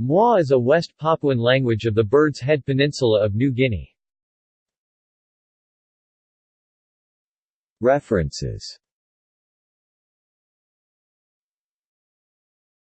Mwa is a West Papuan language of the Bird's Head Peninsula of New Guinea. References